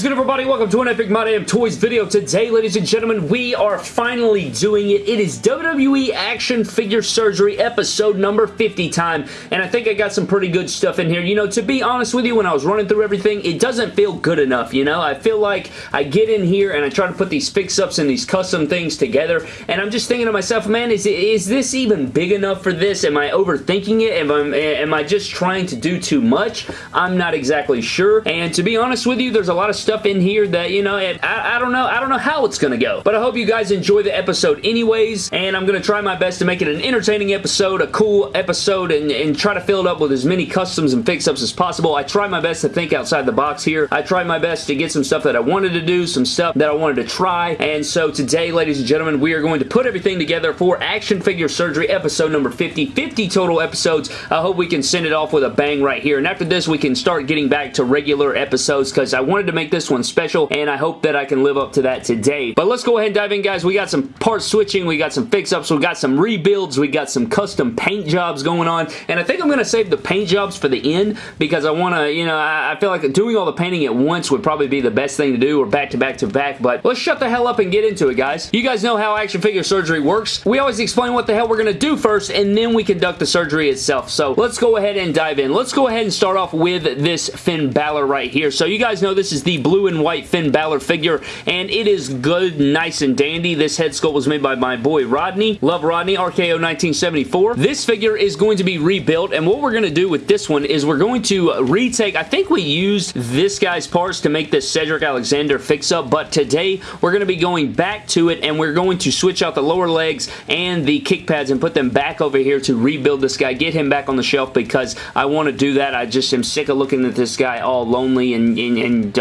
is good everybody? Welcome to an Epic My Damn Toys video. Today, ladies and gentlemen, we are finally doing it. It is WWE Action Figure Surgery episode number 50 time, and I think I got some pretty good stuff in here. You know, to be honest with you, when I was running through everything, it doesn't feel good enough, you know? I feel like I get in here and I try to put these fix-ups and these custom things together, and I'm just thinking to myself, man, is, is this even big enough for this? Am I overthinking it? Am I, am I just trying to do too much? I'm not exactly sure, and to be honest with you, there's a lot of stuff in here that, you know, I, I don't know. I don't know how it's going to go. But I hope you guys enjoy the episode anyways, and I'm going to try my best to make it an entertaining episode, a cool episode, and, and try to fill it up with as many customs and fix-ups as possible. I try my best to think outside the box here. I try my best to get some stuff that I wanted to do, some stuff that I wanted to try, and so today, ladies and gentlemen, we are going to put everything together for Action Figure Surgery episode number 50. 50 total episodes. I hope we can send it off with a bang right here, and after this, we can start getting back to regular episodes because I wanted to make this this one special, and I hope that I can live up to that today. But let's go ahead and dive in, guys. We got some part switching, we got some fix-ups, we got some rebuilds, we got some custom paint jobs going on, and I think I'm going to save the paint jobs for the end because I want to, you know, I, feel like doing all the painting at once would probably be the best thing to do, or back to back to back, but let's shut the hell up and get into it, guys. You guys know how action figure surgery works. We always explain what the hell we're going to do first, and then we conduct the surgery itself. So let's go ahead and dive in. Let's go ahead and start off with this Finn Balor right here. So you guys know this is the blue and white Finn Balor figure, and it is good, nice, and dandy. This head sculpt was made by my boy Rodney. Love Rodney, RKO 1974. This figure is going to be rebuilt, and what we're going to do with this one is we're going to retake, I think we used this guy's parts to make this Cedric Alexander fix-up, but today we're going to be going back to it, and we're going to switch out the lower legs and the kick pads and put them back over here to rebuild this guy, get him back on the shelf because I want to do that. I just am sick of looking at this guy all lonely and, and, and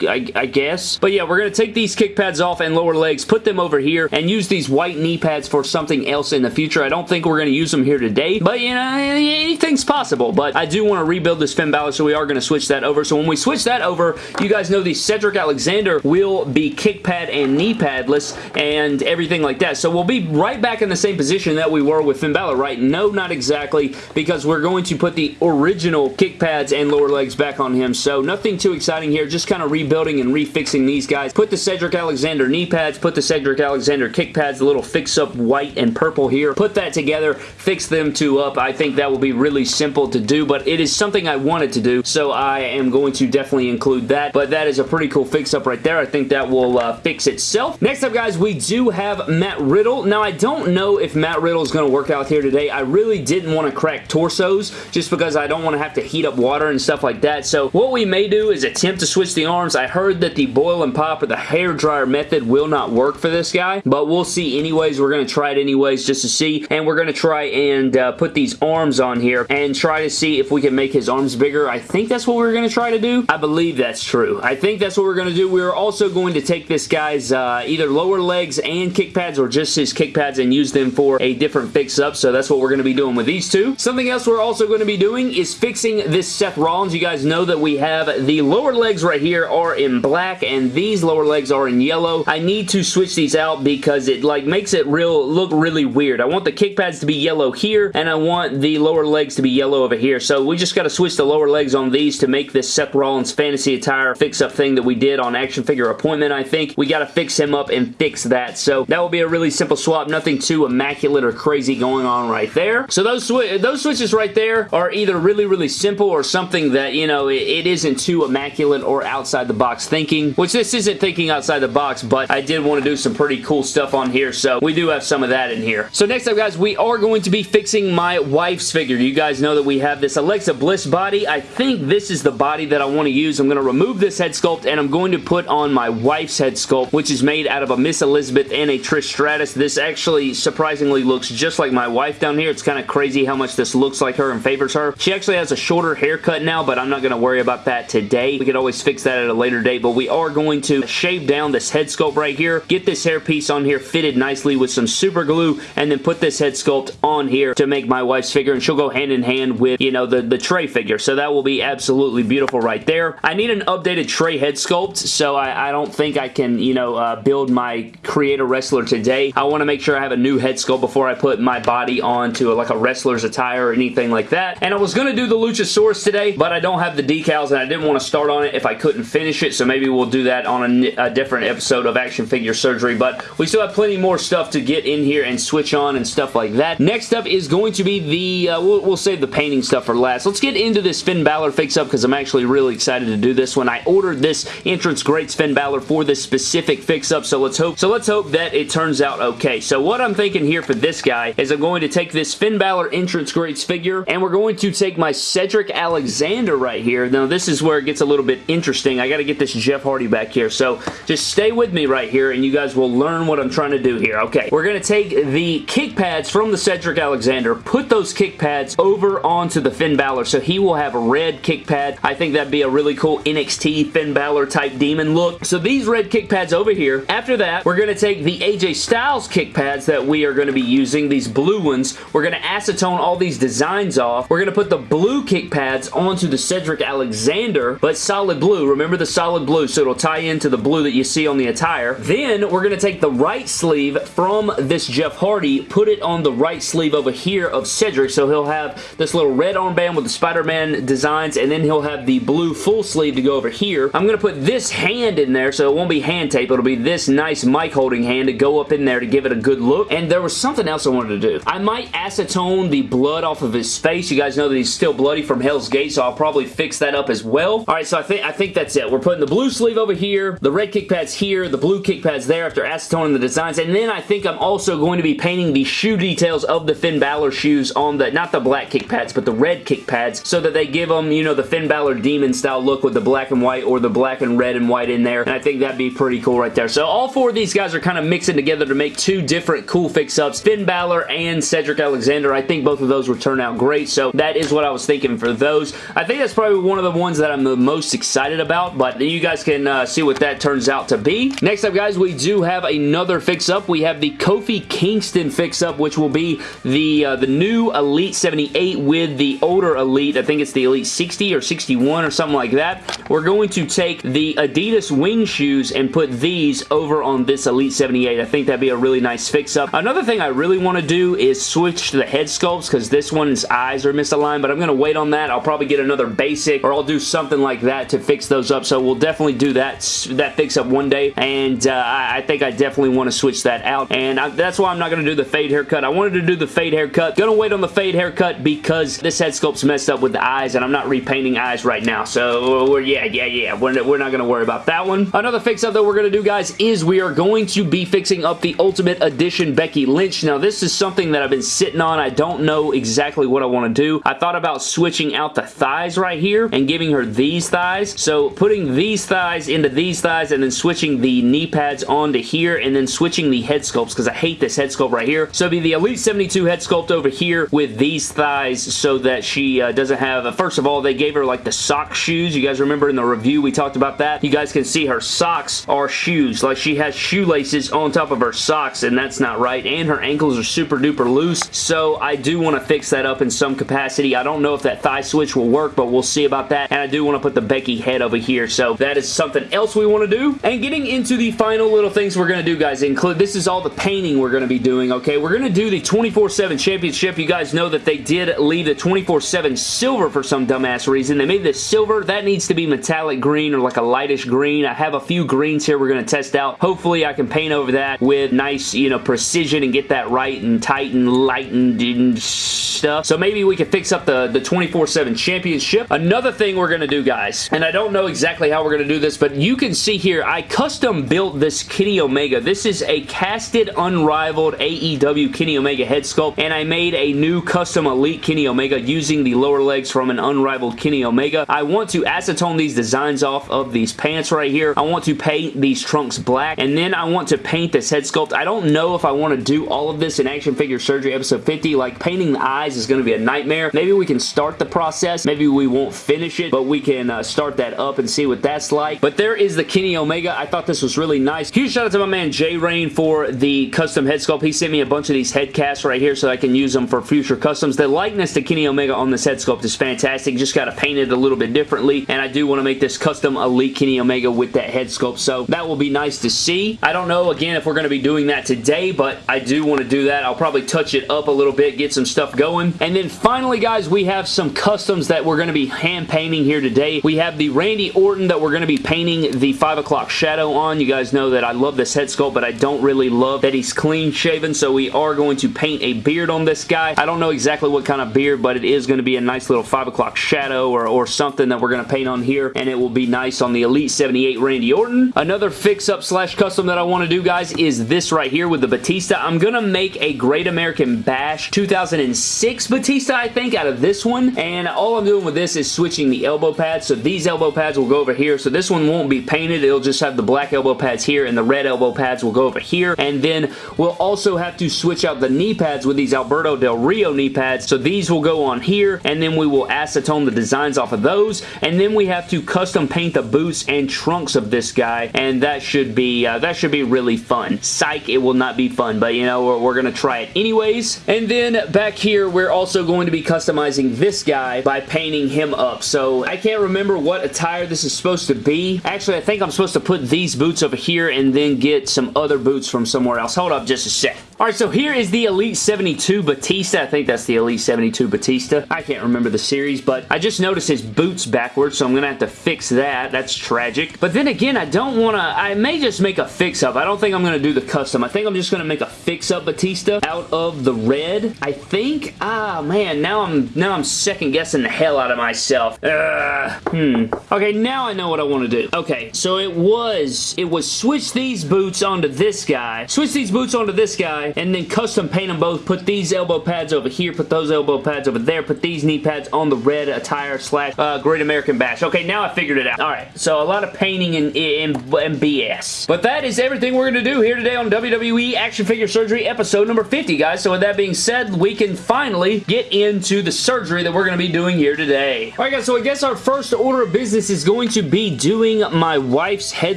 I, I guess. But yeah, we're going to take these kick pads off and lower legs, put them over here, and use these white knee pads for something else in the future. I don't think we're going to use them here today, but you know, anything's possible. But I do want to rebuild this Finn Balor, so we are going to switch that over. So when we switch that over, you guys know the Cedric Alexander will be kick pad and knee padless and everything like that. So we'll be right back in the same position that we were with Finn Balor, right? No, not exactly, because we're going to put the original kick pads and lower legs back on him. So nothing too exciting here, just kind of rebuilding and refixing these guys. Put the Cedric Alexander knee pads, put the Cedric Alexander kick pads, the little fix-up white and purple here. Put that together, fix them two up. I think that will be really simple to do, but it is something I wanted to do, so I am going to definitely include that, but that is a pretty cool fix-up right there. I think that will uh, fix itself. Next up, guys, we do have Matt Riddle. Now, I don't know if Matt Riddle is going to work out here today. I really didn't want to crack torsos just because I don't want to have to heat up water and stuff like that, so what we may do is attempt to switch the arms. I heard that the boil and pop or the hair dryer method will not work for this guy, but we'll see anyways. We're going to try it anyways just to see, and we're going to try and uh, put these arms on here and try to see if we can make his arms bigger. I think that's what we're going to try to do. I believe that's true. I think that's what we're going to do. We're also going to take this guy's uh, either lower legs and kick pads or just his kick pads and use them for a different fix-up, so that's what we're going to be doing with these two. Something else we're also going to be doing is fixing this Seth Rollins. You guys know that we have the lower legs right here are in black and these lower legs are in yellow. I need to switch these out because it like makes it real look really weird. I want the kick pads to be yellow here and I want the lower legs to be yellow over here. So we just got to switch the lower legs on these to make this Seth Rollins fantasy attire fix-up thing that we did on Action Figure Appointment, I think. We got to fix him up and fix that. So that will be a really simple swap. Nothing too immaculate or crazy going on right there. So those, sw those switches right there are either really, really simple or something that, you know, it, it isn't too immaculate or outside the box thinking, which this isn't thinking outside the box, but I did want to do some pretty cool stuff on here, so we do have some of that in here. So next up, guys, we are going to be fixing my wife's figure. You guys know that we have this Alexa Bliss body. I think this is the body that I want to use. I'm going to remove this head sculpt, and I'm going to put on my wife's head sculpt, which is made out of a Miss Elizabeth and a Trish Stratus. This actually surprisingly looks just like my wife down here. It's kind of crazy how much this looks like her and favors her. She actually has a shorter haircut now, but I'm not going to worry about that today. We could always fix that at a later date, but we are going to shave down this head sculpt right here, get this hairpiece on here fitted nicely with some super glue, and then put this head sculpt on here to make my wife's figure, and she'll go hand in hand with, you know, the, the tray figure. So that will be absolutely beautiful right there. I need an updated tray head sculpt, so I, I don't think I can, you know, uh, build my creator wrestler today. I want to make sure I have a new head sculpt before I put my body onto a, like a wrestler's attire or anything like that. And I was going to do the Luchasaurus today, but I don't have the decals, and I didn't want to start on it if I couldn't finish it, so maybe we'll do that on a, a different episode of Action Figure Surgery, but we still have plenty more stuff to get in here and switch on and stuff like that. Next up is going to be the, uh, we'll, we'll save the painting stuff for last. Let's get into this Finn Balor fix-up because I'm actually really excited to do this one. I ordered this Entrance Greats Finn Balor for this specific fix-up, so let's hope so let's hope that it turns out okay. So what I'm thinking here for this guy is I'm going to take this Finn Balor Entrance Greats figure, and we're going to take my Cedric Alexander right here. Now, this is where it gets a little bit interesting. I got to get this Jeff Hardy back here, so just stay with me right here, and you guys will learn what I'm trying to do here. Okay, we're going to take the kick pads from the Cedric Alexander, put those kick pads over onto the Finn Balor, so he will have a red kick pad. I think that'd be a really cool NXT Finn Balor type demon look. So these red kick pads over here. After that, we're going to take the AJ Styles kick pads that we are going to be using, these blue ones. We're going to acetone all these designs off. We're going to put the blue kick pads onto the Cedric Alexander, but solid blue. Remember the solid blue, so it'll tie into the blue that you see on the attire. Then we're going to take the right sleeve from this Jeff Hardy, put it on the right sleeve over here of Cedric, so he'll have this little red armband with the Spider-Man designs, and then he'll have the blue full sleeve to go over here. I'm going to put this hand in there, so it won't be hand tape. It'll be this nice mic holding hand to go up in there to give it a good look. And there was something else I wanted to do. I might acetone the blood off of his face. You guys know that he's still bloody from Hell's Gate, so I'll probably fix that up as well. All right, so I think I think that's it. We're putting the blue sleeve over here, the red kick pads here, the blue kick pads there after acetoning the designs, and then I think I'm also going to be painting the shoe details of the Finn Balor shoes on the, not the black kick pads, but the red kick pads, so that they give them, you know, the Finn Balor demon style look with the black and white or the black and red and white in there, and I think that'd be pretty cool right there. So all four of these guys are kind of mixing together to make two different cool fix-ups, Finn Balor and Cedric Alexander. I think both of those would turn out great, so that is what I was thinking for those. I think that's probably one of the ones that I'm the most excited about, but you guys can uh, see what that turns out to be. Next up, guys, we do have another fix-up. We have the Kofi Kingston fix-up, which will be the, uh, the new Elite 78 with the older Elite. I think it's the Elite 60 or 61 or something like that. We're going to take the Adidas wing shoes and put these over on this Elite 78. I think that'd be a really nice fix-up. Another thing I really want to do is switch to the head sculpts because this one's eyes are misaligned, but I'm going to wait on that. I'll probably get another basic or I'll do something like that to fix those up, so we'll definitely do that, that fix-up one day, and uh, I, think I definitely want to switch that out, and I, that's why I'm not going to do the fade haircut. I wanted to do the fade haircut. Gonna wait on the fade haircut because this head sculpt's messed up with the eyes, and I'm not repainting eyes right now, so yeah, yeah, yeah. We're, we're not going to worry about that one. Another fix-up that we're going to do, guys, is we are going to be fixing up the Ultimate Edition Becky Lynch. Now, this is something that I've been sitting on. I don't know exactly what I want to do. I thought about switching out the thighs right here and giving her these thighs. So, putting these thighs into these thighs and then switching the knee pads onto here and then switching the head sculpts because I hate this head sculpt right here. So, it'll be the Elite 72 head sculpt over here with these thighs so that she uh, doesn't have... Uh, first of all, they gave her like the sock shoes. You guys remember in the review we talked about that? You guys can see her socks are shoes. Like she has shoelaces on top of her socks and that's not right. And her ankles are super duper loose. So I do want to fix that up in some capacity. I don't know if that thigh switch will work, but we'll see about that. And I do want to put the Becky head over here. So that is something else we want to do. And getting into the final little things we're going to do, guys, include this is all the painting we're going to be doing, okay? We're going to do the 24-7 championship. You guys know that they did leave the 24-7 silver for some dumbass reason. They made this silver. That needs to be metallic green or like a lightish green. I have a few greens here we're going to test out. Hopefully I can paint over that with nice, you know, precision and get that right and tight and light and, stuff. So maybe we can fix up the, the 24-7 championship. Another thing we're going to do, guys, and I don't know exactly how we're going to do this, but you can see here, I custom built this Kenny Omega. This is a casted, unrivaled AEW Kenny Omega head sculpt, and I made a new custom Elite Kenny Omega using the lower legs from an unrivaled Kenny Omega. I want to acetone these designs off of these pants right here. I want to paint these trunks black, and then I want to paint this head sculpt. I don't know if I want to do all of this in Action Figure Surgery episode 50. Like, painting the eyes is going to be a nightmare. Maybe we can start the process. Maybe we won't finish it, but we can uh, start that up and see what that's like. But there is the Kenny Omega. I thought this was really nice. Huge shout out to my man Jay Rain for the custom head sculpt. He sent me a bunch of these head casts right here so I can use them for future customs. The likeness to Kenny Omega on this head sculpt is fantastic. Just got to paint it a little bit differently, and I do want to make this custom Elite Kenny Omega with that head sculpt, so that will be nice to see. I don't know, again, if we're going to be doing that today, but I do want to do that. I'll probably touch it up a little bit, get some stuff going. And then finally, guys, we have some customs that we're going to be hand painting here today. We have the Randy Orton that we're going to be painting the 5 o'clock shadow on. You guys know that I love this head sculpt, but I don't really love that he's clean shaven, so we are going to paint a beard on this guy. I don't know exactly what kind of beard, but it is going to be a nice little 5 o'clock shadow or, or something that we're going to paint on here, and it will be nice on the Elite 78 Randy Orton. Another fix-up slash custom that I want to do, guys, is this right here with the Batista. I'm going to make a Great American Bash 2006 Batista, I think, out of this one, and all I'm doing with this is switching the elbow pads, so these elbow pads will go over here, so this one won't be painted. It'll just have the black elbow pads here, and the red elbow pads will go over here, and then we'll also have to switch out the knee pads with these Alberto Del Rio knee pads, so these will go on here, and then we will acetone the designs off of those, and then we have to custom paint the boots and trunks of this guy, and that should be uh, that should be really fun. Psych, it will not be fun, but you know, we're, we're going to try it anyways. And then back here, we're also going to be customizing this guy by painting him up. So I can't remember what attire this is supposed to be. Actually, I think I'm supposed to put these boots over here and then get some other boots from somewhere else. Hold up just a sec. Alright, so here is the Elite 72 Batista. I think that's the Elite 72 Batista. I can't remember the series, but I just noticed his boots backwards, so I'm going to have to fix that. That's tragic. But then again, I don't want to... I may just make a fix-up. I don't think I'm going to do the custom. I think I'm just going to make a fix-up Batista out of the red. I think... Ah, man, now I'm now I'm second-guessing the hell out of myself. Uh, hmm. Okay, now I know what I want to do. Okay, so it was... It was switch these boots onto this guy. Switch these boots onto this guy and then custom paint them both. Put these elbow pads over here, put those elbow pads over there, put these knee pads on the red attire slash uh, Great American Bash. Okay, now I figured it out. Alright, so a lot of painting and, and, and BS. But that is everything we're going to do here today on WWE Action Figure Surgery episode number 50, guys. So with that being said, we can finally get into the surgery that we're going to be doing here today. Alright guys, so I guess our first order of business is going to be doing my wife's head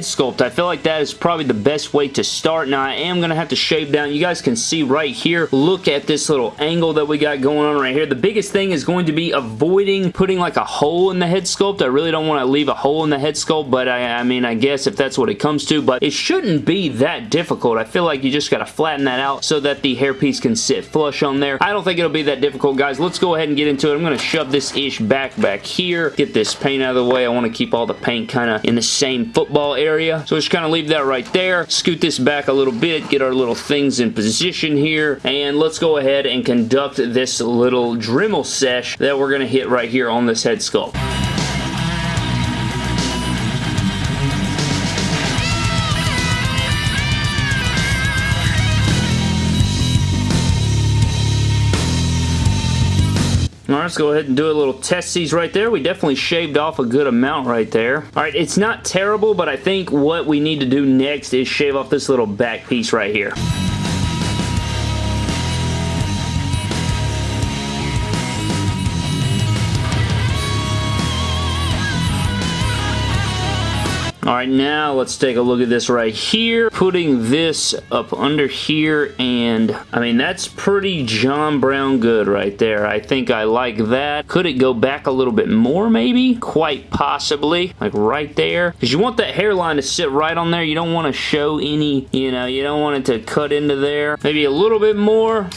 sculpt. I feel like that is probably the best way to start. Now, I am going to have to shave down. You guys guys can see right here, look at this little angle that we got going on right here. The biggest thing is going to be avoiding putting like a hole in the head sculpt. I really don't want to leave a hole in the head sculpt, but I, I mean, I guess if that's what it comes to, but it shouldn't be that difficult. I feel like you just got to flatten that out so that the hairpiece can sit flush on there. I don't think it'll be that difficult, guys. Let's go ahead and get into it. I'm going to shove this ish back back here, get this paint out of the way. I want to keep all the paint kind of in the same football area. So just kind of leave that right there. Scoot this back a little bit, get our little things in position position here and let's go ahead and conduct this little Dremel sesh that we're going to hit right here on this head sculpt. Alright, let's go ahead and do a little testies right there. We definitely shaved off a good amount right there. Alright, it's not terrible, but I think what we need to do next is shave off this little back piece right here. Alright, now let's take a look at this right here. Putting this up under here, and I mean, that's pretty John Brown good right there. I think I like that. Could it go back a little bit more, maybe? Quite possibly. Like right there. Because you want that hairline to sit right on there. You don't want to show any, you know, you don't want it to cut into there. Maybe a little bit more.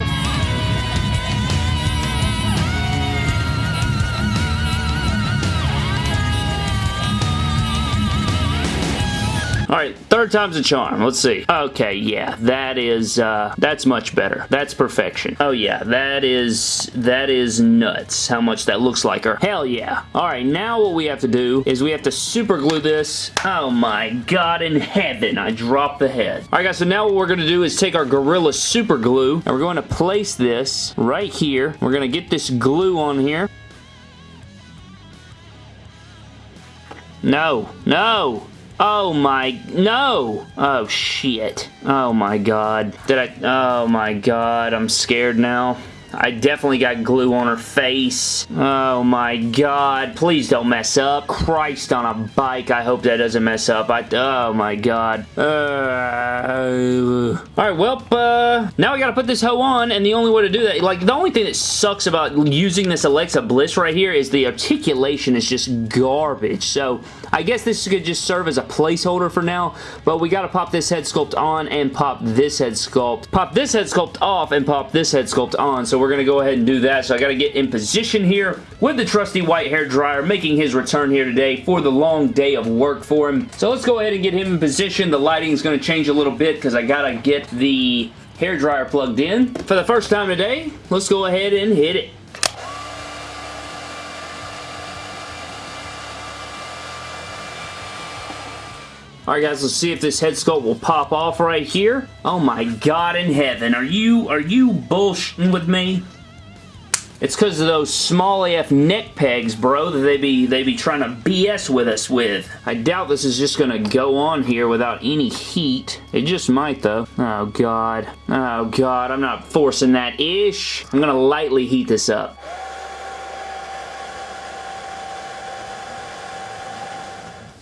Alright, third time's a charm. Let's see. Okay, yeah, that is, uh, that's much better. That's perfection. Oh yeah, that is, that is nuts how much that looks like her. Hell yeah. Alright, now what we have to do is we have to super glue this. Oh my god in heaven, I dropped the head. Alright guys, so now what we're going to do is take our Gorilla Super Glue and we're going to place this right here. We're going to get this glue on here. No, no, Oh my, no! Oh shit. Oh my god. Did I, oh my god, I'm scared now. I definitely got glue on her face. Oh my god. Please don't mess up. Christ on a bike. I hope that doesn't mess up. I, oh my god. Uh, Alright, well, uh, now I gotta put this hoe on, and the only way to do that, like, the only thing that sucks about using this Alexa Bliss right here is the articulation is just garbage. So, I guess this could just serve as a placeholder for now, but we gotta pop this head sculpt on and pop this head sculpt. Pop this head sculpt off and pop this head sculpt on, so we're going to go ahead and do that. So I got to get in position here with the trusty white hair dryer making his return here today for the long day of work for him. So let's go ahead and get him in position. The lighting is going to change a little bit because I got to get the hair dryer plugged in. For the first time today, let's go ahead and hit it. Alright guys, let's see if this head sculpt will pop off right here. Oh my god in heaven, are you, are you bullshitting with me? It's because of those small AF neck pegs, bro, that they be they be trying to BS with us with. I doubt this is just to go on here without any heat. It just might, though. Oh, God. Oh, God. I'm not forcing that ish. I'm to lightly heat this up.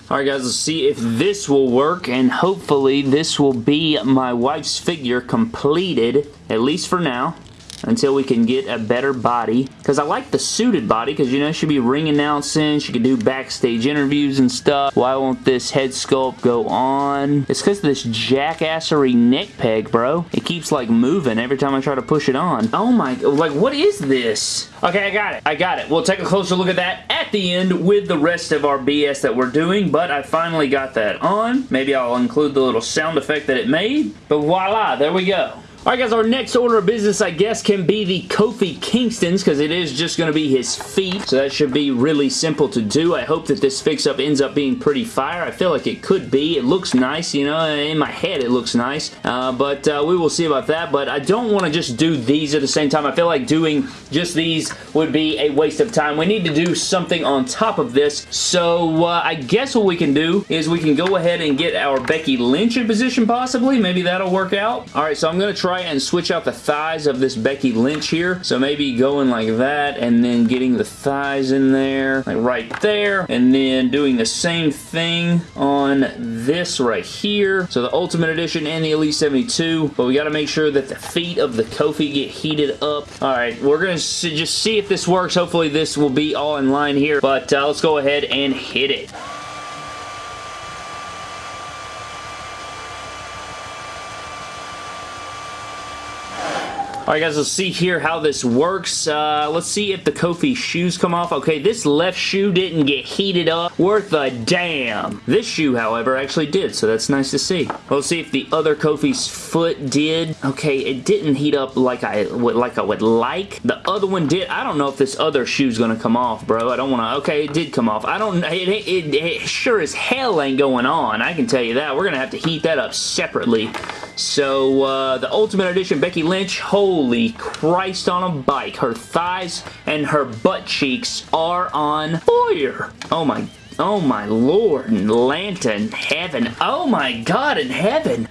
Alright guys, let's see if this will work and hopefully this will be my wife's figure completed, at least for now until we can get a better body. Because I like the suited body because, you know, she'll be ring announcing. She can do backstage interviews and stuff. Why won't this head sculpt go on? It's because of this jackassery neck peg, bro. It keeps, like, moving every time I try to push it on. Oh my, like, what is this? Okay, I got it. I got it. We'll take a closer look at that at the end with the rest of our BS that we're doing, but I finally got that on. Maybe I'll include the little sound effect that it made, but voila, there we go. Alright guys, our next order of business, I guess, can be the Kofi Kingston's because it is just going to be his feet, so that should be really simple to do. I hope that this fix-up ends up being pretty fire. I feel like it could be. It looks nice, you know, in my head it looks nice, uh, but uh, we will see about that, but I don't want to just do these at the same time. I feel like doing just these would be a waste of time. We need to do something on top of this, so uh, I guess what we can do is we can go ahead and get our Becky Lynch in position possibly. Maybe that'll work out. Alright, so I'm going to try try and switch out the thighs of this Becky Lynch here. So maybe going like that and then getting the thighs in there, like right there, and then doing the same thing on this right here. So the Ultimate Edition and the Elite 72, but we got to make sure that the feet of the Kofi get heated up. All right, we're going to just see if this works. Hopefully this will be all in line here, but uh, let's go ahead and hit it. Alright guys, let's see here how this works. Uh, let's see if the Kofi shoes come off. Okay, this left shoe didn't get heated up. Worth a damn. This shoe, however, actually did, so that's nice to see. Let's see if the other Kofi's foot did. Okay, it didn't heat up like I would like. I would like. The other one did. I don't know if this other shoe's gonna come off, bro. I don't want to. Okay, it did come off. I don't. It, it, it, it sure as hell ain't going on. I can tell you that. We're gonna have to heat that up separately. So, uh, the Ultimate Edition Becky Lynch, holy Christ on a bike. Her thighs and her butt cheeks are on fire. Oh my, oh my lord and lantern heaven. Oh my god in heaven.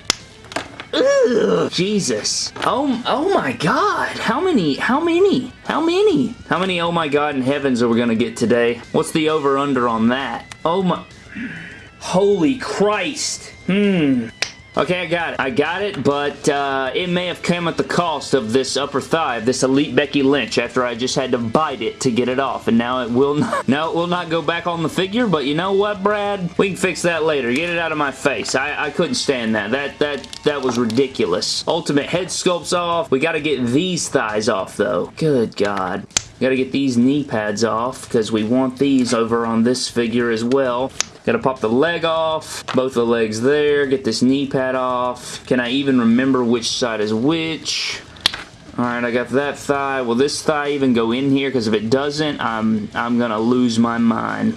Ugh, Jesus. Oh, oh my god. How many, how many, how many? How many oh my god in heavens are we going to get today? What's the over-under on that? Oh my... Holy Christ. Hmm. Okay, I got it. I got it, but uh, it may have come at the cost of this upper thigh, this Elite Becky Lynch, after I just had to bite it to get it off, and now it will not, now it will not go back on the figure, but you know what, Brad? We can fix that later. Get it out of my face. I, I couldn't stand that. That, that, that was ridiculous. Ultimate head sculpts off. We got to get these thighs off, though. Good God. Got to get these knee pads off because we want these over on this figure as well. Gotta pop the leg off, both the legs there, get this knee pad off. Can I even remember which side is which? Alright, I got that thigh. Will this thigh even go in here? Because if it doesn't, I'm, I'm gonna lose my mind.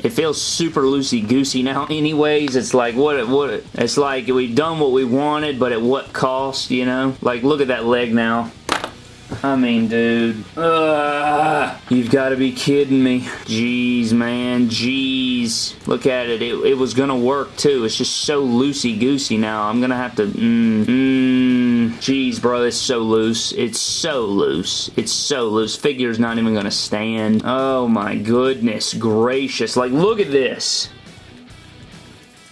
It feels super loosey-goosey now anyways. It's like, what, it what, it's like we've done what we wanted, but at what cost, you know? Like, look at that leg now. I mean, dude. Ugh, you've got to be kidding me. Jeez, man. Jeez. Look at it. It, it was going to work, too. It's just so loosey-goosey now. I'm going to have to... Mmm. Mmm. Jeez, bro. It's so loose. It's so loose. It's so loose. Figure's not even going to stand. Oh, my goodness gracious. Like, look at this.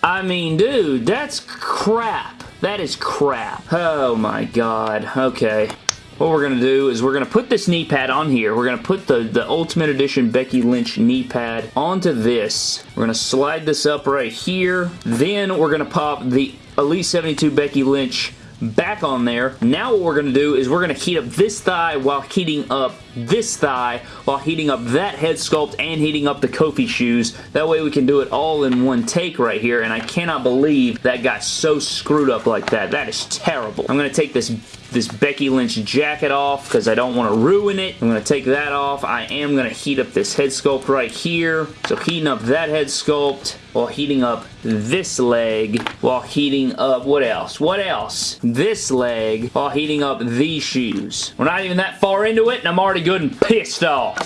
I mean, dude, that's crap. That is crap. Oh my god. Okay what we're going to do is we're going to put this knee pad on here. We're going to put the, the Ultimate Edition Becky Lynch knee pad onto this. We're going to slide this up right here. Then we're going to pop the Elite 72 Becky Lynch back on there. Now what we're going to do is we're going to heat up this thigh while heating up this thigh while heating up that head sculpt and heating up the Kofi shoes. That way we can do it all in one take right here and I cannot believe that got so screwed up like that. That is terrible. I'm going to take this this Becky Lynch jacket off because I don't want to ruin it. I'm going to take that off. I am going to heat up this head sculpt right here. So heating up that head sculpt while heating up this leg while heating up, what else? What else? This leg while heating up these shoes. We're not even that far into it and I'm already good and pissed off.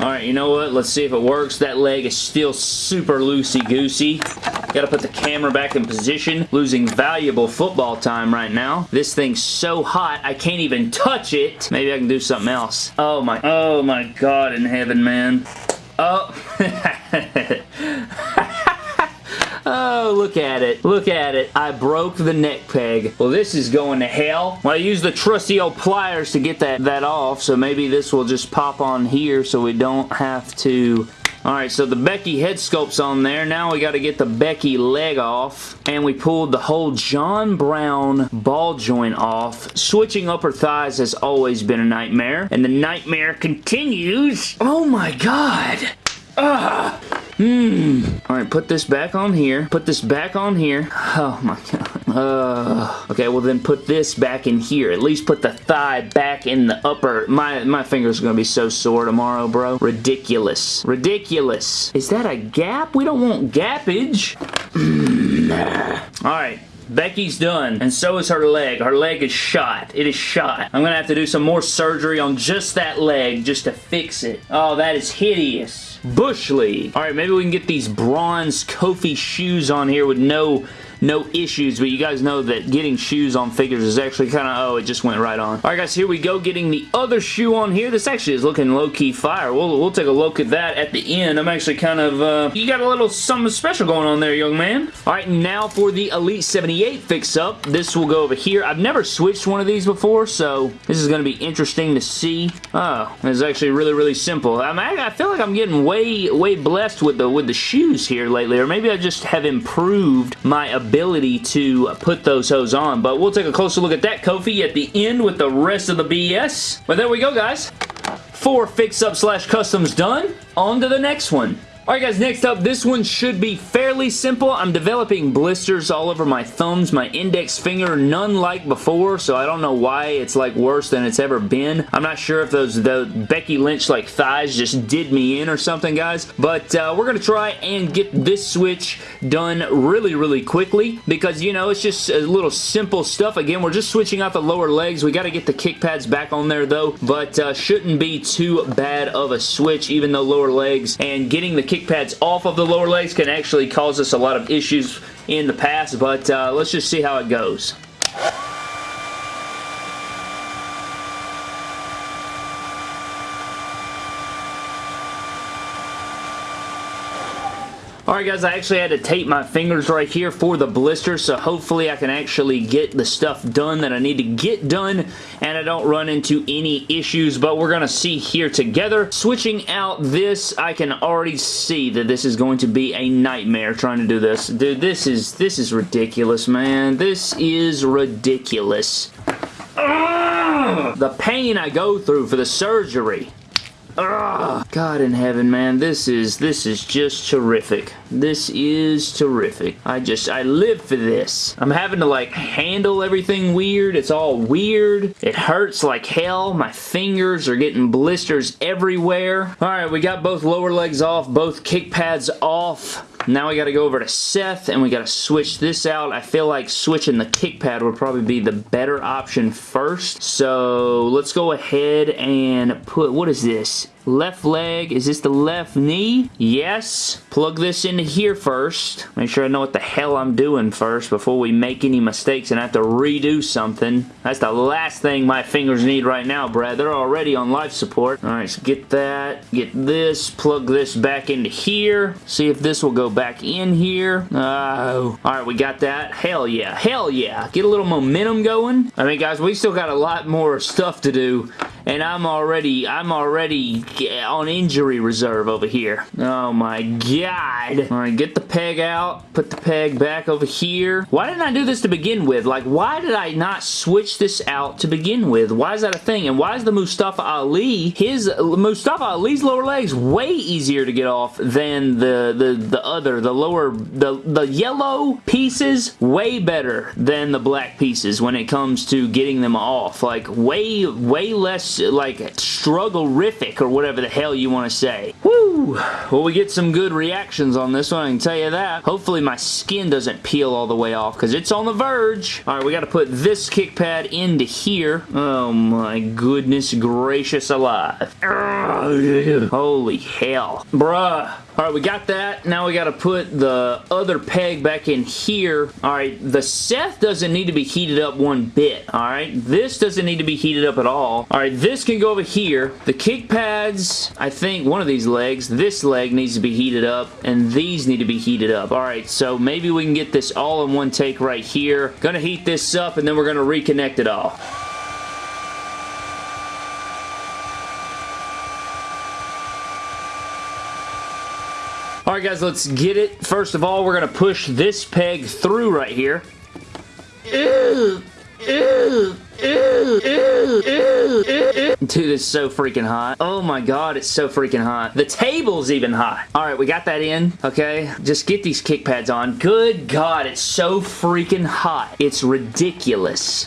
Alright, you know what? Let's see if it works. That leg is still super loosey-goosey. Gotta put the camera back in position. Losing valuable football time right now. This thing's so hot, I can't even touch it. Maybe I can do something else. Oh my, oh my god in heaven, man. Oh. Oh, look at it. Look at it. I broke the neck peg. Well, this is going to hell. Well, I used the trusty old pliers to get that, that off, so maybe this will just pop on here so we don't have to Alright, so the Becky head sculpt's on there. Now we got to get the Becky leg off. And we pulled the whole John Brown ball joint off. Switching upper thighs has always been a nightmare. And the nightmare continues. Oh my god. Ah. Hmm. Alright, put this back on here. Put this back on here. Oh my god. Uh, okay, well then put this back in here. At least put the thigh back in the upper. My, my fingers to be so sore tomorrow, bro. Ridiculous. Ridiculous. Is that a gap? We don't want gappage. Alright. Becky's done, and so is her leg. Her leg is shot. It is shot. I'm gonna have to do some more surgery on just that leg just to fix it. Oh, that is hideous. Bush League. Alright, maybe we can get these bronze Kofi shoes on here with no no issues, but you guys know that getting shoes on figures is actually kind of, oh, it just went right on. Alright guys, here we go, getting the other shoe on here. This actually is looking low-key fire. We'll, we'll take a look at that at the end. I'm actually kind of, uh, you got a little something special going on there, young man. Alright, now for the Elite 78 fix-up. This will go over here. I've never switched one of these before, so this is going to be interesting to see. Oh, it's actually really, really simple. I, mean, I feel like I'm getting way, way blessed with the, with the shoes here lately, or maybe I just have improved my ability ability to put those hose on. But we'll take a closer look at that Kofi at the end with the rest of the BS. But there we go, guys. Four fix-up slash customs done. On to the next one. Alright guys, next up, this one should be fairly simple. I'm developing blisters all over my thumbs, my index finger, none like before, so I don't know why it's like worse than it's ever been. I'm not sure if those the Becky Lynch like thighs just did me in or something, guys, but uh, we're going to try and get this switch done really, really quickly because, you know, it's just a little simple stuff. Again, we're just switching out the lower legs. We got to get the kick pads back on there, though, but uh, shouldn't be too bad of a switch, even though lower legs, and getting the kick pads off of the lower legs can actually cause us a lot of issues in the past, but uh, let's just see how it goes. Alright guys, I actually had to tape my fingers right here for the blister, so hopefully I can actually get the stuff done that I need to get done, and I don't run into any issues, but we're going to see here together. Switching out this, I can already see that this is going to be a nightmare trying to do this. Dude, this is, this is ridiculous, man. This is ridiculous. Ugh! The pain I go through for the surgery. God in heaven, man. This is, this is just terrific. This is terrific. I just, I live for this. I'm having to like handle everything weird. It's all weird. It hurts like hell. My fingers are getting blisters everywhere. All right, we got both lower legs off, both kick pads off. Now we got to go over to Seth and we got to switch this out. I feel like switching the kick pad would probably be the better option first. So let's go ahead and put, what is this? Left leg, is this the left knee? Yes. Plug this into here first. Make sure I know what the hell I'm doing first before we make any mistakes and have to redo something. That's the last thing my fingers need right now, Brad. They're already on life support. Alright, so get that. Get this. Plug this back into here. See if this will go back in here. Oh. Alright, we got that. Hell yeah. Hell yeah. Get a little momentum going. I mean, guys, we still got a lot more stuff to do and I'm already, I'm already on injury reserve over here. Oh my god. Alright, get the peg out, put the peg back over here. Why didn't I do this to begin with? Like, why did I not switch this out to begin with? Why is that a thing? And why is the Mustafa Ali, his, Mustafa Ali's lower legs way easier to get off than the, the, the other, the lower, the, the yellow pieces, way better than the black pieces when it comes to getting them off. Like, way, way less, like, struggle-rific or whatever the hell you want to say. Woo! Well, we get some good reactions on this one, I can tell you that. Hopefully my skin doesn't peel all the way off because it's on the verge. All right, we got to put this kick pad into here. Oh my goodness gracious alive. Holy hell. Bruh. Alright, we got that. Now we got to put the other peg back in here. Alright, the Seth doesn't need to be heated up one bit. Alright, this doesn't need to be heated up at all. Alright, this can go over here. The kick pads, I think one of these legs, this leg needs to be heated up, and these need to be heated up. Alright, so maybe we can get this all in one take right here. Gonna heat this up, and then we're gonna reconnect it all. Alright guys, let's get it. First of all, we're going to push this peg through right here. Dude, it's so freaking hot. Oh my god, it's so freaking hot. The table's even hot. Alright, we got that in, okay? Just get these kick pads on. Good god, it's so freaking hot. It's ridiculous.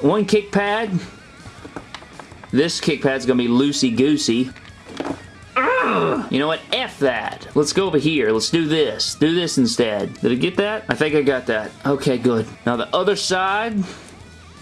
One kick pad. This kick pad's gonna be loosey-goosey. You know what? F that. Let's go over here. Let's do this. Do this instead. Did I get that? I think I got that. Okay, good. Now the other side...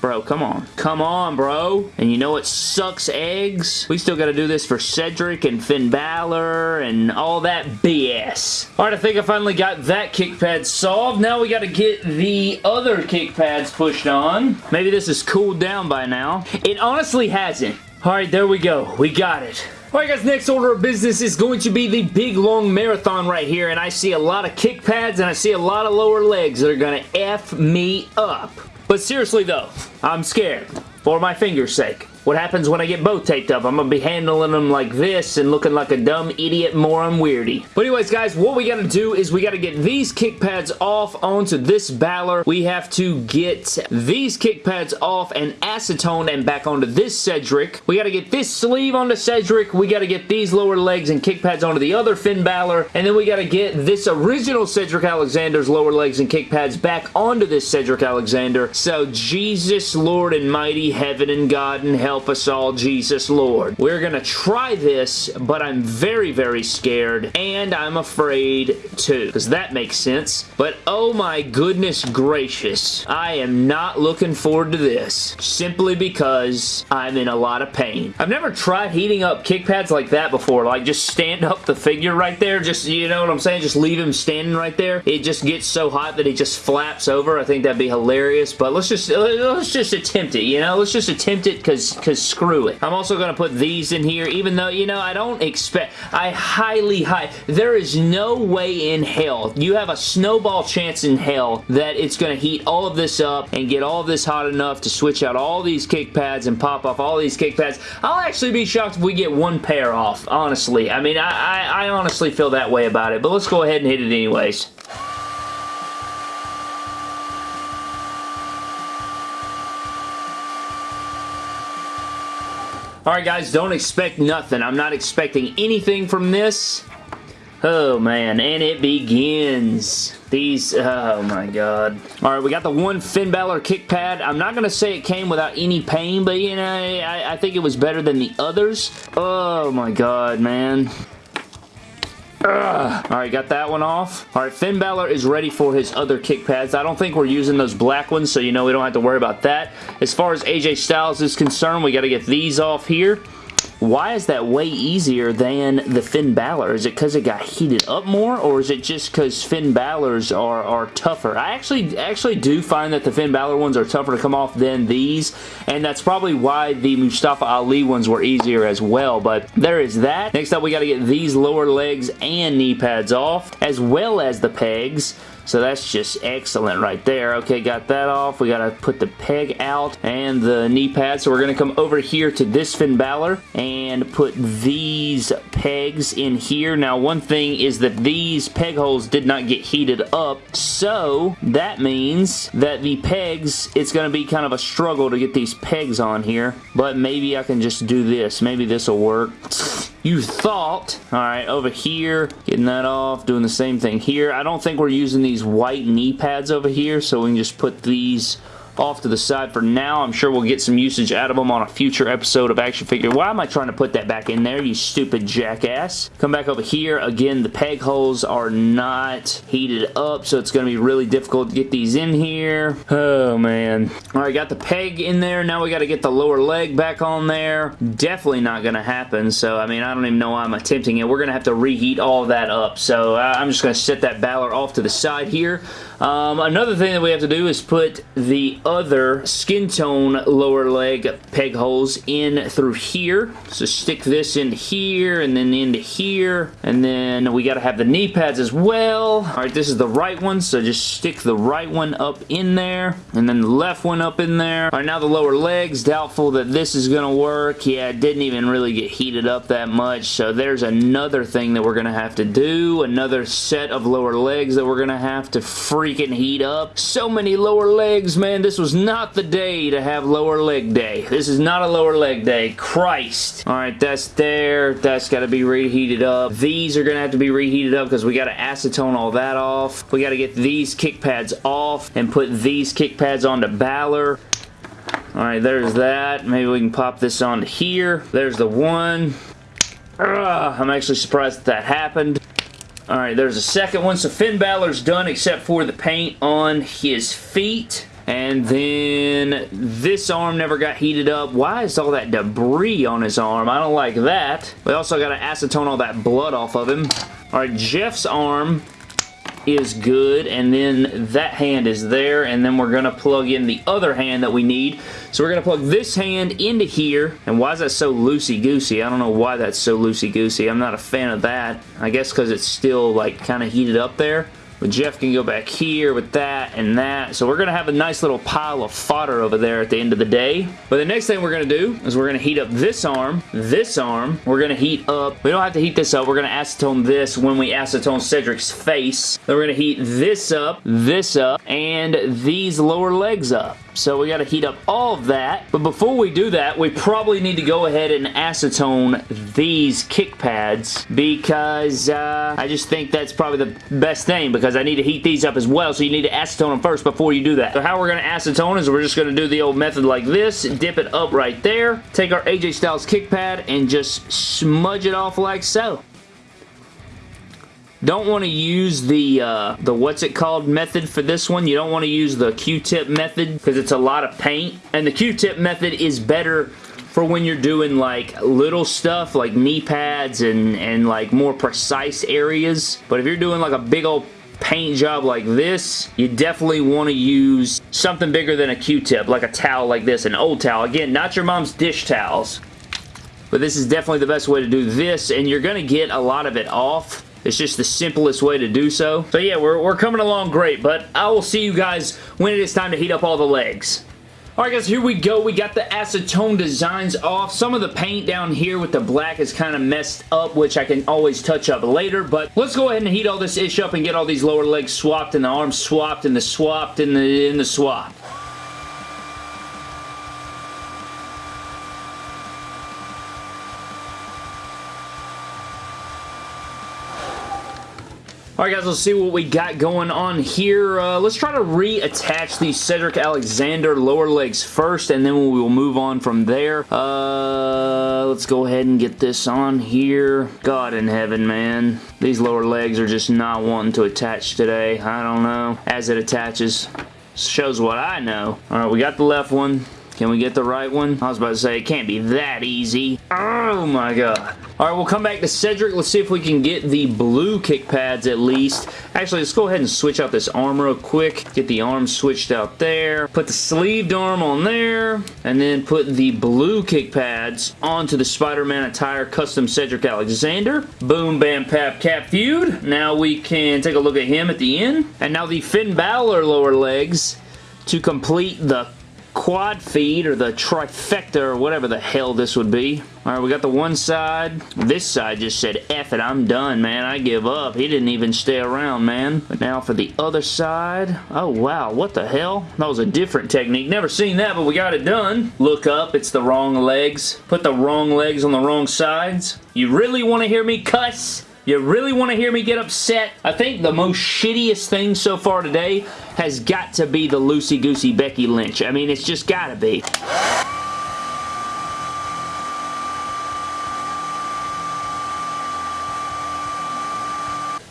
Bro, come on. Come on, bro. And you know what sucks eggs? We still got to do this for Cedric and Finn Balor and all that BS. Alright, I think I finally got that kick pad solved. Now we got to get the other kick pads pushed on. Maybe this is cooled down by now. It honestly hasn't. Alright, there we go. We got it. Alright guys, next order of business is going to be the big long marathon right here and I see a lot of kick pads and I see a lot of lower legs that are going to F me up. But seriously though, I'm scared for my finger's sake. What happens when I get both taped up? I'm going to be handling them like this and looking like a dumb idiot moron weirdy. But anyways, guys, what we got to do is we got to get these kick pads off onto this Balor. We have to get these kick pads off and acetone and back onto this Cedric. We got to get this sleeve onto Cedric. We got to get these lower legs and kick pads onto the other Finn Balor. And then we got to get this original Cedric Alexander's lower legs and kick pads back onto this Cedric Alexander. So Jesus, Lord and mighty heaven and God and hell help us all, Jesus Lord. We're going to try this, but I'm very, very scared, and I'm afraid too, because that makes sense. But oh my goodness gracious, I am not looking forward to this, simply because I'm in a lot of pain. I've never tried heating up kick pads like that before, like just stand up the figure right there, just, you know what I'm saying, just leave him standing right there. It just gets so hot that he just flaps over. I think that'd be hilarious, but let's just, let's just attempt it, you know? Let's just attempt it because because screw it. I'm also going to put these in here, even though, you know, I don't expect, I highly, high, there is no way in hell, you have a snowball chance in hell that it's going to heat all of this up and get all of this hot enough to switch out all these kick pads and pop off all these kick pads. I'll actually be shocked if we get one pair off, honestly. I mean, I, I, I honestly feel that way about it, but let's go ahead and hit it anyways. Alright guys, don't expect nothing. I'm not expecting anything from this. Oh man, and it begins. These, oh my god. Alright, we got the one Finn Balor kick pad. I'm not going to say it came without any pain, but you know, I, I think it was better than the others. Oh my god, man. Alright, got that one off. Alright, Finn Balor is ready for his other kick pads. I don't think we're using those black ones, so you know we don't have to worry about that. As far as AJ Styles is concerned, we got to get these off here. Why is that way easier than the Finn Balor? Is it because it got heated up more, or is it just because Finn Balor's are, are tougher? I actually actually do find that the Finn Balor ones are tougher to come off than these, and that's probably why the Mustafa Ali ones were easier as well, but there is that. Next up, we got to get these lower legs and knee pads off, as well as the pegs. So that's just excellent right there. Okay, got that off. We got to put the peg out and the knee pad. So we're going to come over here to this Finn Balor and put these pegs in here. Now, one thing is that these peg holes did not get heated up. So that means that the pegs, it's going to be kind of a struggle to get these pegs on here. But maybe I can just do this. Maybe this will work. You thought. Alright, over here, getting that off, doing the same thing here. I don't think we're using these white knee pads over here, so we can just put these off to the side for now. I'm sure we'll get some usage out of them on a future episode of Action Figure. Why am I trying to put that back in there, you stupid jackass? Come back over here. Again, the peg holes are not heated up, so it's going to be really difficult to get these in here. Oh, man. All right, got the peg in there. Now we got to get the lower leg back on there. Definitely not going to happen, so, I mean, I don't even know why I'm attempting it. We're going to have to reheat all that up, so I'm just going to set that Balor off to the side here. Um, another thing that we have to do is put the other skin tone lower leg peg holes in through here. So stick this in here and then into here. And then we got to have the knee pads as well. All right, this is the right one, so just stick the right one up in there. And then the left one up in there. All right, now the lower legs. Doubtful that this is going to work. Yeah, it didn't even really get heated up that much. So there's another thing that we're going to have to do. Another set of lower legs that we're going to have to free freaking heat up. So many lower legs, man. This was not the day to have lower leg day. This is not a lower leg day. Christ. All right, that's there. That's got to be reheated up. These are going to have to be reheated up because we got to acetone all that off. We got to get these kick pads off and put these kick pads onto Balor. Alright, there's that. Maybe we can pop this onto here. There's the one. Ugh, I'm actually surprised that, that happened. Alright, there's a second one. So Finn Balor's done except for the paint on his feet. And then this arm never got heated up. Why is all that debris on his arm? I don't like that. We also got to acetone all that blood off of him. Alright, Jeff's arm is good and then that hand is there and then we're going to plug in the other hand that we need. So we're going to plug this hand into here and why is that so loosey-goosey? I don't know why that's so loosey-goosey. I'm not a fan of that. I guess because it's still like kind of heated up there. But Jeff can go back here with that and that. So we're going to have a nice little pile of fodder over there at the end of the day. But the next thing we're going to do is we're going to heat up this arm, this arm. We're going to heat up, we don't have to heat this up. We're going to acetone this when we acetone Cedric's face. Then we're going to heat this up, this up, and these lower legs up. So we got to heat up all of that. But before we do that, we probably need to go ahead and acetone these kick pads because uh, I just think that's probably the best thing because I need to heat these up as well. So you need to acetone them first before you do that. So how we're going to acetone is we're just going to do the old method like this. Dip it up right there. Take our AJ Styles kick pad and just smudge it off like so. Don't want to use the, uh, the what's it called method for this one. You don't want to use the Q-tip method because it's a lot of paint. And the Q-tip method is better for when you're doing like little stuff like knee pads and, and like more precise areas. But if you're doing like a big old paint job like this, you definitely want to use something bigger than a Q-tip, like a towel like this, an old towel. Again, not your mom's dish towels. But this is definitely the best way to do this, and you're going to get a lot of it off it's just the simplest way to do so. So yeah, we're, we're coming along great, but I will see you guys when it is time to heat up all the legs. Alright guys, here we go. We got the acetone designs off. Some of the paint down here with the black is kind of messed up, which I can always touch up later, but let's go ahead and heat all this ish up and get all these lower legs swapped and the arms swapped and the swapped and the, and the swap. Alright guys, let's see what we got going on here. Uh, let's try to reattach the Cedric Alexander lower legs first, and then we will move on from there. Uh, let's go ahead and get this on here. God in heaven, man. These lower legs are just not wanting to attach today. I don't know. As it attaches, shows what I know. Alright, we got the left one. Can we get the right one? I was about to say, it can't be that easy. Oh my god. All right, we'll come back to Cedric. Let's see if we can get the blue kick pads at least. Actually, let's go ahead and switch out this arm real quick. Get the arm switched out there. Put the sleeved arm on there. And then put the blue kick pads onto the Spider-Man attire custom Cedric Alexander. Boom, bam, pap, cap feud. Now we can take a look at him at the end. And now the Finn Balor lower legs to complete the quad feed or the trifecta or whatever the hell this would be. Alright, we got the one side. This side just said, F it, I'm done, man. I give up. He didn't even stay around, man. But now for the other side. Oh, wow. What the hell? That was a different technique. Never seen that, but we got it done. Look up. It's the wrong legs. Put the wrong legs on the wrong sides. You really want to hear me cuss? You really want to hear me get upset? I think the most shittiest thing so far today has got to be the loosey-goosey Becky Lynch. I mean, it's just got to be.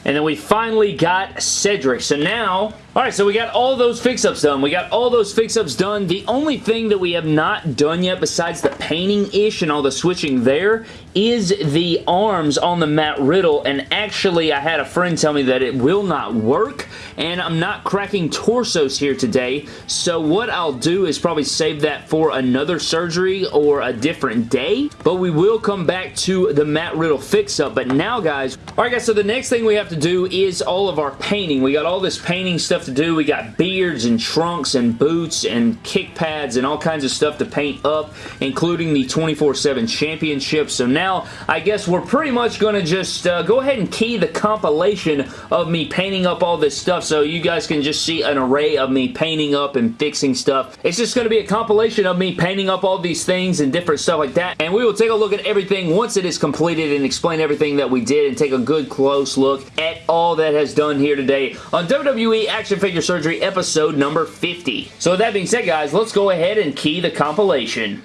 And then we finally got Cedric. So now, alright, so we got all those fix-ups done. We got all those fix-ups done. The only thing that we have not done yet besides the painting-ish and all the switching there is the arms on the Matt Riddle. And actually, I had a friend tell me that it will not work. And I'm not cracking torsos here today. So what I'll do is probably save that for another surgery or a different day. But we will come back to the Matt Riddle fix-up. But now, guys, alright guys, so the next thing we have to to do is all of our painting. We got all this painting stuff to do. We got beards and trunks and boots and kick pads and all kinds of stuff to paint up, including the 24-7 championship. So now, I guess we're pretty much going to just uh, go ahead and key the compilation of me painting up all this stuff so you guys can just see an array of me painting up and fixing stuff. It's just going to be a compilation of me painting up all these things and different stuff like that. And we will take a look at everything once it is completed and explain everything that we did and take a good close look at all that has done here today on WWE Action Figure Surgery episode number 50. So with that being said, guys, let's go ahead and key the compilation.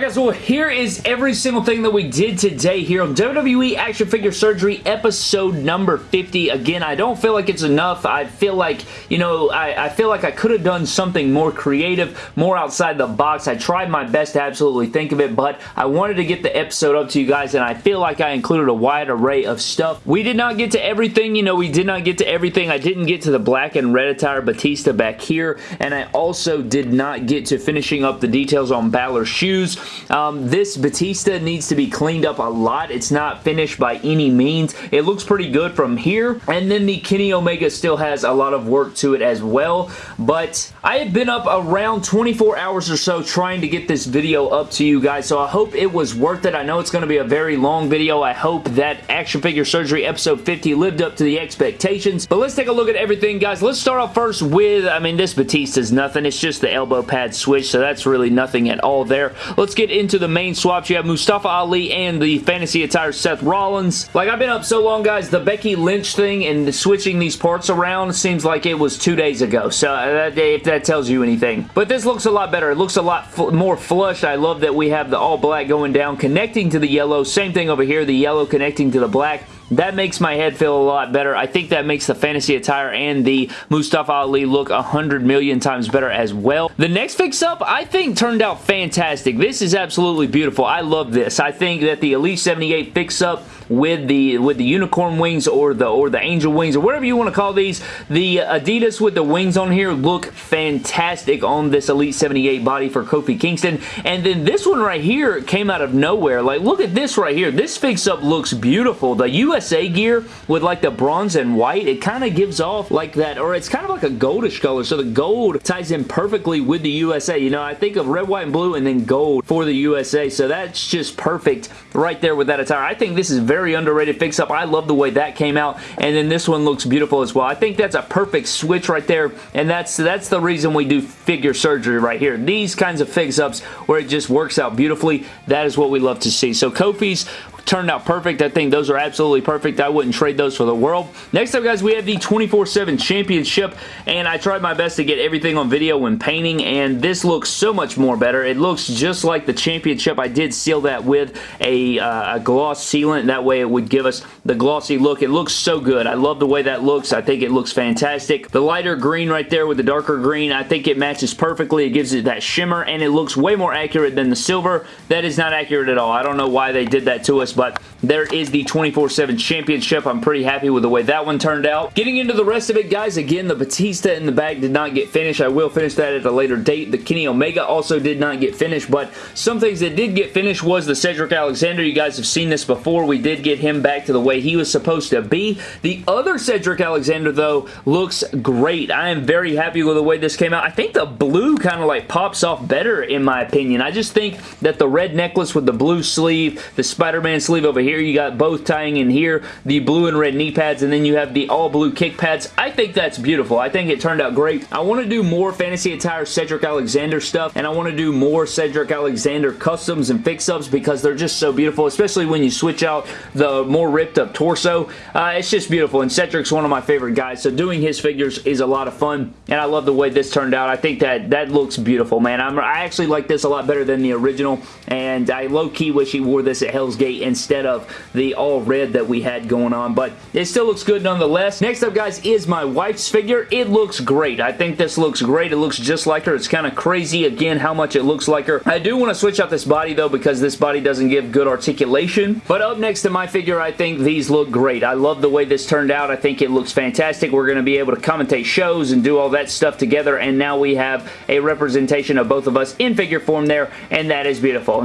Alright guys, well here is every single thing that we did today here on WWE Action Figure Surgery episode number 50. Again, I don't feel like it's enough. I feel like, you know, I, I feel like I could have done something more creative, more outside the box. I tried my best to absolutely think of it, but I wanted to get the episode up to you guys and I feel like I included a wide array of stuff. We did not get to everything, you know, we did not get to everything. I didn't get to the black and red attire Batista back here, and I also did not get to finishing up the details on Balor's shoes. Um, this Batista needs to be cleaned up a lot. It's not finished by any means. It looks pretty good from here. And then the Kenny Omega still has a lot of work to it as well. But I have been up around 24 hours or so trying to get this video up to you guys. So I hope it was worth it. I know it's going to be a very long video. I hope that Action Figure Surgery episode 50 lived up to the expectations. But let's take a look at everything, guys. Let's start off first with, I mean, this Batista's nothing. It's just the elbow pad switch, so that's really nothing at all there. Let's get into the main swaps. You have Mustafa Ali and the fantasy attire Seth Rollins. Like, I've been up so long, guys, the Becky Lynch thing and switching these parts around seems like it was two days ago. So, uh, if that tells you anything. But this looks a lot better. It looks a lot more flush. I love that we have the all black going down, connecting to the yellow. Same thing over here, the yellow connecting to the black. That makes my head feel a lot better. I think that makes the fantasy attire and the Mustafa Ali look a hundred million times better as well. The next fix-up, I think, turned out fantastic. This is absolutely beautiful. I love this. I think that the Elite 78 fix-up with the with the unicorn wings or the or the angel wings or whatever you want to call these. The Adidas with the wings on here look fantastic on this Elite 78 body for Kofi Kingston. And then this one right here came out of nowhere. Like, look at this right here. This fix-up looks beautiful. The USA gear with like the bronze and white, it kind of gives off like that, or it's kind of like a goldish color. So the gold ties in perfectly with the USA. You know, I think of red, white, and blue and then gold for the USA. So that's just perfect right there with that attire. I think this is very very underrated fix-up. I love the way that came out, and then this one looks beautiful as well. I think that's a perfect switch right there, and that's, that's the reason we do figure surgery right here. These kinds of fix-ups where it just works out beautifully, that is what we love to see. So Kofi's turned out perfect. I think those are absolutely perfect. I wouldn't trade those for the world. Next up, guys, we have the 24-7 Championship, and I tried my best to get everything on video when painting, and this looks so much more better. It looks just like the Championship. I did seal that with a, uh, a gloss sealant. That way it would give us the glossy look. It looks so good. I love the way that looks. I think it looks fantastic. The lighter green right there with the darker green, I think it matches perfectly. It gives it that shimmer, and it looks way more accurate than the silver. That is not accurate at all. I don't know why they did that to us, but there is the 24-7 Championship. I'm pretty happy with the way that one turned out. Getting into the rest of it, guys, again, the Batista in the bag did not get finished. I will finish that at a later date. The Kenny Omega also did not get finished, but some things that did get finished was the Cedric Alexander. You guys have seen this before. We did get him back to the way he was supposed to be. The other Cedric Alexander, though, looks great. I am very happy with the way this came out. I think the blue kind of like pops off better, in my opinion. I just think that the red necklace with the blue sleeve, the Spider-Man sleeve over here, you got both tying in here, the blue and red knee pads, and then you have the all blue kick pads. I think that's beautiful. I think it turned out great. I want to do more Fantasy Attire Cedric Alexander stuff, and I want to do more Cedric Alexander customs and fix-ups because they're just so beautiful, especially when you switch out the more ripped up torso. Uh, it's just beautiful, and Cedric's one of my favorite guys, so doing his figures is a lot of fun, and I love the way this turned out. I think that that looks beautiful, man. I'm, I actually like this a lot better than the original, and I low-key wish he wore this at Hell's Gate instead of the all red that we had going on, but it still looks good nonetheless. Next up, guys, is my wife's figure. It looks great. I think this looks great. It looks just like her. It's kind of crazy, again, how much it looks like her. I do want to switch out this body, though, because this body doesn't give good articulation, but up next to my figure, I think these look great. I love the way this turned out. I think it looks fantastic. We're going to be able to commentate shows and do all that stuff together, and now we have a representation of both of us in figure form there, and that is beautiful.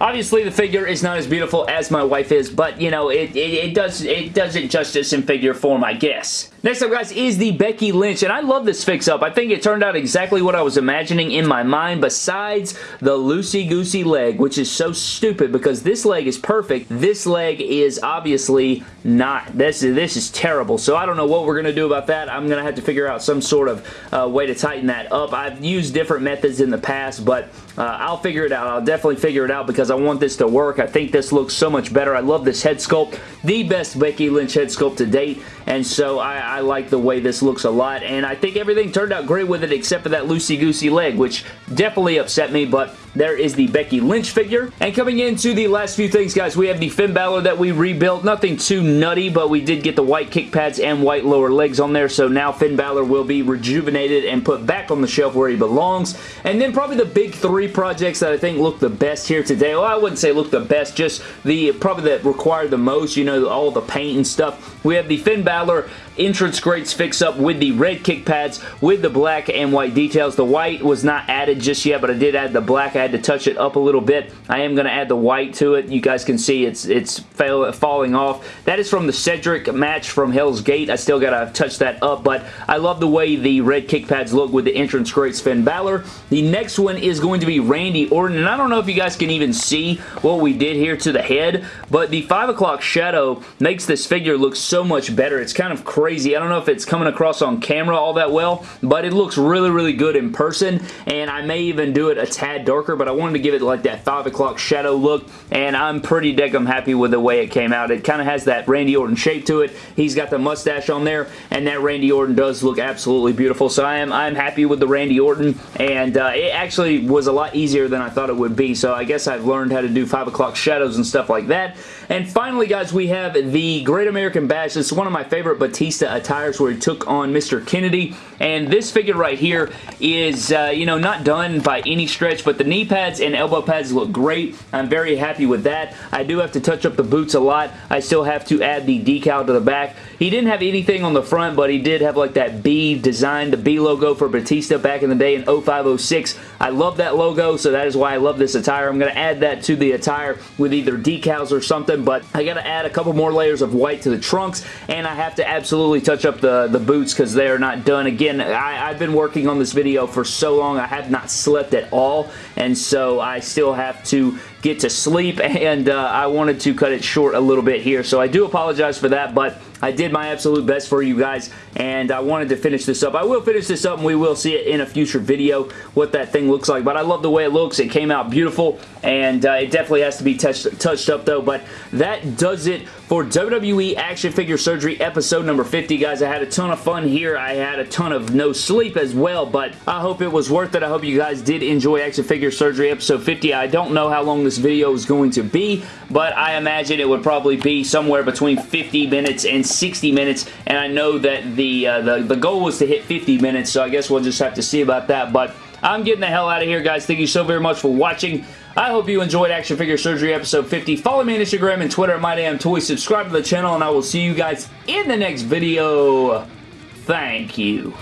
Obviously, the figure is not as beautiful as my wife is, but you know, it, it, it does it does it justice in figure form, I guess. Next up, guys, is the Becky Lynch, and I love this fix-up. I think it turned out exactly what I was imagining in my mind, besides the loosey-goosey leg, which is so stupid because this leg is perfect. This leg is obviously not. This, is this is terrible, so I don't know what we're going to do about that. I'm going to have to figure out some sort of uh, way to tighten that up. I've used different methods in the past, but uh, I'll figure it out. I'll definitely figure it out because I want this to work. I think this looks so much better. I love this head sculpt. The best Becky Lynch head sculpt to date, and so I, I, like the way this looks a lot, and I think everything turned out great with it except for that loosey-goosey leg, which definitely upset me, but there is the Becky Lynch figure. And coming into the last few things, guys, we have the Finn Balor that we rebuilt. Nothing too nutty, but we did get the white kick pads and white lower legs on there, so now Finn Balor will be rejuvenated and put back on the shelf where he belongs. And then probably the big three projects that I think look the best here today. Well, I wouldn't say look the best, just the probably that require the most, you know, all the paint and stuff. We have the Finn Balor entrance grates fix up with the red kick pads with the black and white details. The white was not added just yet, but I did add the black. I had to touch it up a little bit. I am going to add the white to it. You guys can see it's it's fail, falling off. That is from the Cedric match from Hell's Gate. I still got to touch that up, but I love the way the red kick pads look with the entrance grates Finn Balor. The next one is going to be Randy Orton, and I don't know if you guys can even see what we did here to the head, but the 5 o'clock shadow makes this figure look so much better. It's kind of crazy. I don't know if it's coming across on camera all that well, but it looks really, really good in person, and I may even do it a tad darker, but I wanted to give it like that 5 o'clock shadow look, and I'm pretty I'm happy with the way it came out. It kind of has that Randy Orton shape to it. He's got the mustache on there, and that Randy Orton does look absolutely beautiful, so I am I'm happy with the Randy Orton, and uh, it actually was a lot easier than I thought it would be, so I guess I've learned how to do 5 o'clock shadows and stuff like that. And finally, guys, we have the Great American Bash. Is one of my favorite Batista attires where he took on Mr. Kennedy. And this figure right here is, uh, you know, not done by any stretch, but the knee pads and elbow pads look great. I'm very happy with that. I do have to touch up the boots a lot. I still have to add the decal to the back. He didn't have anything on the front, but he did have like that B design, the B logo for Batista back in the day in 0506. I love that logo, so that is why I love this attire. I'm going to add that to the attire with either decals or something, but I got to add a couple more layers of white to the trunks, and I have to absolutely touch up the, the boots because they are not done. Again, I, I've been working on this video for so long, I have not slept at all, and so I still have to get to sleep, and uh, I wanted to cut it short a little bit here, so I do apologize for that, but I did my absolute best for you guys, and I wanted to finish this up. I will finish this up, and we will see it in a future video, what that thing looks like, but I love the way it looks. It came out beautiful, and uh, it definitely has to be touched, touched up, though, but that does it for WWE Action Figure Surgery episode number 50, guys. I had a ton of fun here. I had a ton of no sleep as well, but I hope it was worth it. I hope you guys did enjoy Action Figure Surgery episode 50. I don't know how long this video is going to be, but I imagine it would probably be somewhere between 50 minutes and 60 minutes, and I know that the, uh, the, the goal was to hit 50 minutes, so I guess we'll just have to see about that, but I'm getting the hell out of here, guys. Thank you so very much for watching. I hope you enjoyed Action Figure Surgery episode 50. Follow me on Instagram and Twitter at MyDamnToys. Subscribe to the channel, and I will see you guys in the next video. Thank you.